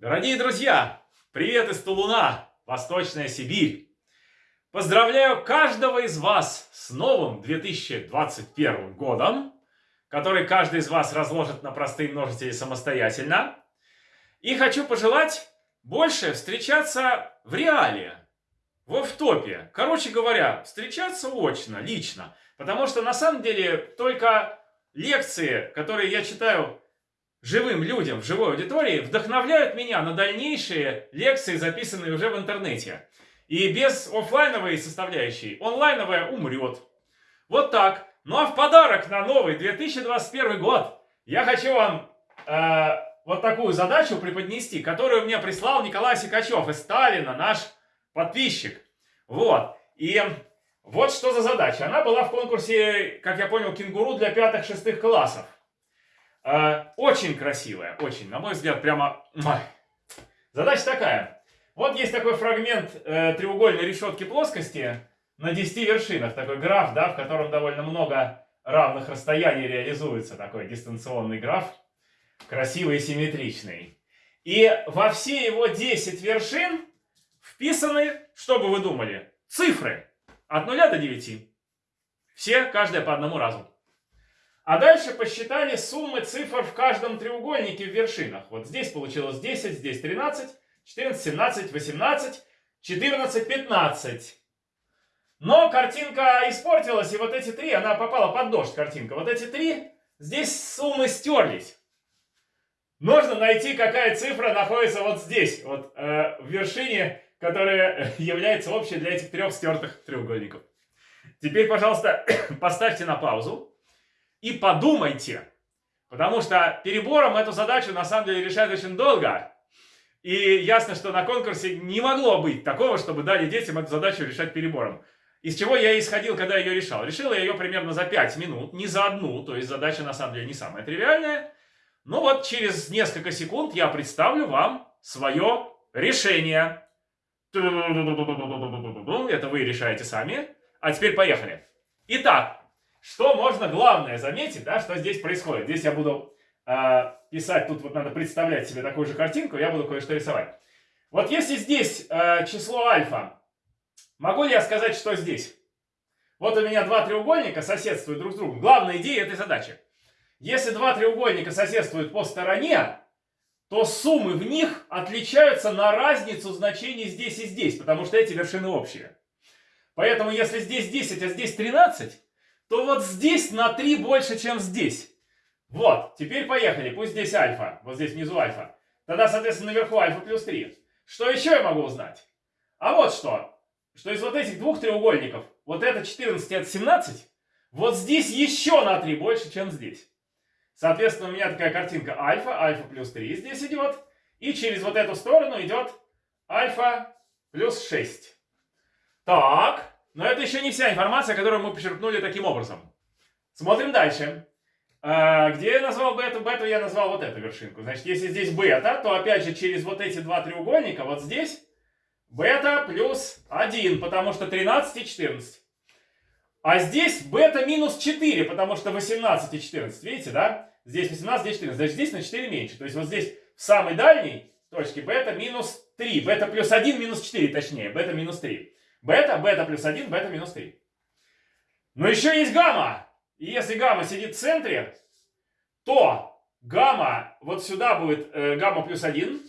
Дорогие друзья, привет из Тулуна, Восточная Сибирь. Поздравляю каждого из вас с новым 2021 годом, который каждый из вас разложит на простые множители самостоятельно. И хочу пожелать больше встречаться в реале, в офтопе. Короче говоря, встречаться очно, лично. Потому что на самом деле только лекции, которые я читаю живым людям в живой аудитории, вдохновляют меня на дальнейшие лекции, записанные уже в интернете. И без офлайновой составляющей онлайновая умрет. Вот так. Ну а в подарок на новый 2021 год я хочу вам э, вот такую задачу преподнести, которую мне прислал Николай Сикачев из Сталина, наш подписчик. Вот. И вот что за задача. Она была в конкурсе, как я понял, кенгуру для пятых-шестых классов. Э, очень красивая, очень, на мой взгляд, прямо... Задача такая. Вот есть такой фрагмент э, треугольной решетки плоскости на 10 вершинах. Такой граф, да, в котором довольно много равных расстояний реализуется. Такой дистанционный граф. Красивый и симметричный. И во все его 10 вершин вписаны, что бы вы думали, цифры. От 0 до 9. Все, каждая по одному разу. А дальше посчитали суммы цифр в каждом треугольнике в вершинах. Вот здесь получилось 10, здесь 13, 14, 17, 18, 14, 15. Но картинка испортилась, и вот эти три, она попала под дождь, картинка. Вот эти три, здесь суммы стерлись. Нужно найти, какая цифра находится вот здесь, вот э, в вершине которая является общей для этих трех стертых треугольников. Теперь, пожалуйста, поставьте на паузу и подумайте, потому что перебором эту задачу на самом деле решать очень долго. И ясно, что на конкурсе не могло быть такого, чтобы дали детям эту задачу решать перебором. Из чего я исходил, когда ее решал? Решил я ее примерно за 5 минут, не за одну, то есть задача на самом деле не самая тривиальная. Но вот через несколько секунд я представлю вам свое решение. Это вы решаете сами. А теперь поехали. Итак, что можно главное заметить, да, что здесь происходит. Здесь я буду э, писать, тут вот надо представлять себе такую же картинку, я буду кое-что рисовать. Вот если здесь э, число альфа, могу ли я сказать, что здесь? Вот у меня два треугольника соседствуют друг с другом. Главная идея этой задачи. Если два треугольника соседствуют по стороне, то суммы в них отличаются на разницу значений здесь и здесь, потому что эти вершины общие. Поэтому если здесь 10, а здесь 13, то вот здесь на 3 больше, чем здесь. Вот, теперь поехали, пусть здесь альфа, вот здесь внизу альфа. Тогда, соответственно, наверху альфа плюс 3. Что еще я могу узнать? А вот что, что из вот этих двух треугольников, вот это 14 и это 17, вот здесь еще на 3 больше, чем здесь. Соответственно, у меня такая картинка альфа, альфа плюс 3 здесь идет. И через вот эту сторону идет альфа плюс 6. Так, но это еще не вся информация, которую мы почерпнули таким образом. Смотрим дальше. А, где я назвал бету? Бету я назвал вот эту вершинку. Значит, если здесь бета, то опять же через вот эти два треугольника, вот здесь, бета плюс 1, потому что 13 и 14. А здесь бета минус 4, потому что 18 и 14. Видите, да? Здесь 18, здесь 14. Значит, здесь на 4 меньше. То есть вот здесь в самой дальней точке бета минус 3. Бета плюс 1 минус 4, точнее. Бета минус 3. Бета, бета плюс 1, бета минус 3. Но еще есть гамма. И если гамма сидит в центре, то гамма вот сюда будет э, гамма плюс 1.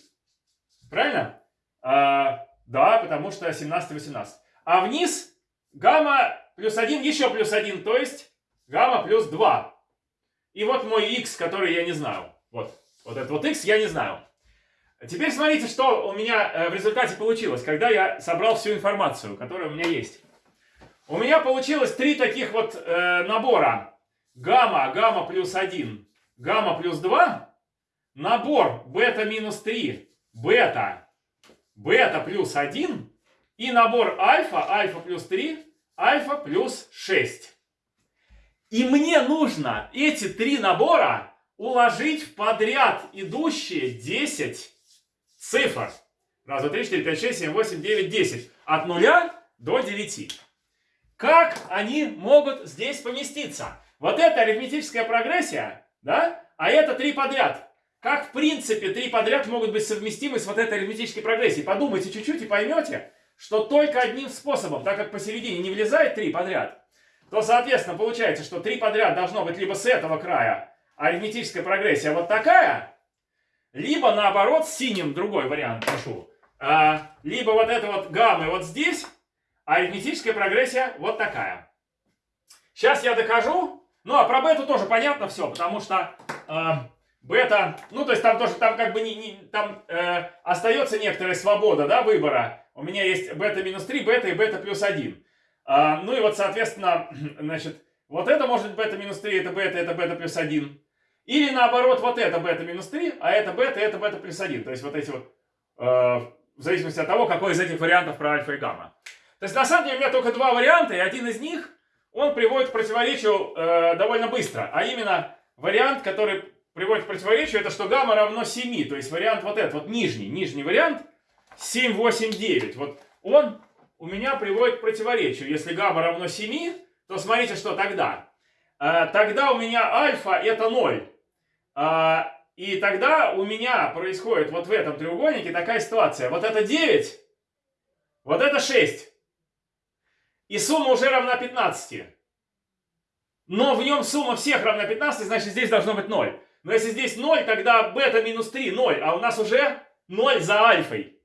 Правильно? А, да, потому что 17 18. А вниз гамма плюс 1 еще плюс 1, то есть гамма плюс 2. И вот мой x, который я не знаю. Вот, вот этот вот x я не знаю. Теперь смотрите, что у меня э, в результате получилось, когда я собрал всю информацию, которая у меня есть. У меня получилось три таких вот э, набора. Гамма, гамма плюс 1, гамма плюс 2. Набор бета минус 3, бета, бета плюс 1. И набор альфа, альфа плюс 3, альфа плюс 6. И мне нужно эти три набора уложить в подряд идущие 10 цифр. Раз, два, три, четыре, пять, шесть, семь, восемь, девять, десять. От нуля до девяти. Как они могут здесь поместиться? Вот это арифметическая прогрессия, да? А это три подряд. как в принципе три подряд могут быть совместимы с вот этой арифметической прогрессией. Подумайте чуть-чуть и поймете, что только одним способом, так как посередине не влезает три подряд, то, соответственно, получается, что три подряд должно быть либо с этого края арифметическая прогрессия вот такая, либо наоборот синим другой вариант пишу. А, либо вот это вот гаммы вот здесь, а арифметическая прогрессия вот такая. Сейчас я докажу. Ну, а про бету тоже понятно все, потому что э, бета, ну, то есть там тоже, там как бы не, не там э, остается некоторая свобода, да, выбора. У меня есть бета минус 3, бета и бета плюс 1. А, ну и вот, соответственно, значит, вот это может быть бета минус 3, это бета, это бета плюс 1. Или наоборот, вот это бета минус 3, а это бета, это бета плюс 1. То есть вот эти вот, э, в зависимости от того, какой из этих вариантов про альфа и гамма. То есть на самом деле у меня только два варианта, и один из них, он приводит к противоречию э, довольно быстро. А именно, вариант, который приводит к противоречию, это что гамма равно 7. То есть вариант вот этот, вот нижний, нижний вариант, 7, 8, 9. Вот он у меня приводит к противоречию. Если гамма равно 7, то смотрите, что тогда. Э, тогда у меня альфа это 0. Э, и тогда у меня происходит вот в этом треугольнике такая ситуация. Вот это 9, вот это 6. И сумма уже равна 15. Но в нем сумма всех равна 15, значит здесь должно быть 0. Но если здесь 0, тогда бета минус 3 0, а у нас уже 0 за альфой.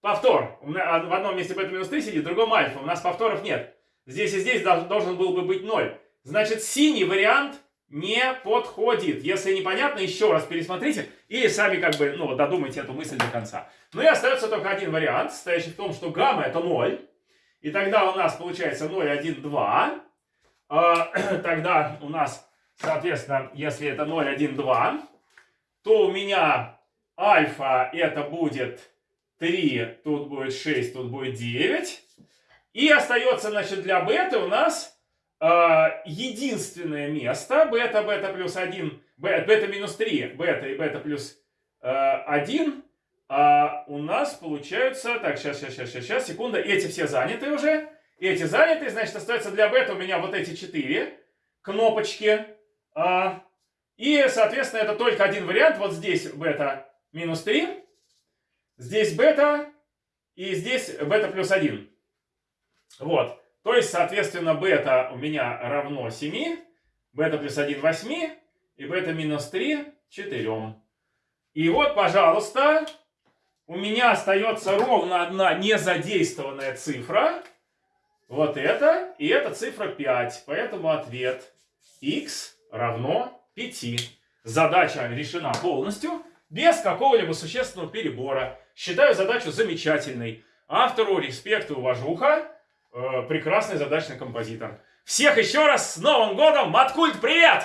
Повтор. А в одном месте бета минус 3 сидит, в другом альфа. У нас повторов нет. Здесь и здесь должен был бы быть 0. Значит, синий вариант не подходит. Если непонятно, еще раз пересмотрите или сами как бы, ну, додумайте эту мысль до конца. Ну и остается только один вариант, состоящий в том, что гамма это 0. И тогда у нас получается 0, 1, 2. Тогда у нас, соответственно, если это 0, 1, 2, то у меня альфа это будет 3, тут будет 6, тут будет 9. И остается, значит, для бета у нас единственное место, бета, бета плюс 1, бета минус 3, бета и бета плюс э, 1, а у нас получается... Так, сейчас, сейчас, сейчас, сейчас, секунда. Эти все заняты уже. Эти заняты, значит, остается для бета у меня вот эти четыре кнопочки. А, и, соответственно, это только один вариант. Вот здесь бета минус 3. Здесь бета. И здесь бета плюс 1. Вот. То есть, соответственно, бета у меня равно 7. Бета плюс 1 8. И бета минус 3 4. И вот, пожалуйста, у меня остается ровно одна незадействованная цифра. Вот это. И это цифра 5. Поэтому ответ x равно 5. Задача решена полностью, без какого-либо существенного перебора. Считаю задачу замечательной. Автору респект и уважуха. Э, прекрасный задачный композитор. Всех еще раз с Новым годом! Маткульт, привет!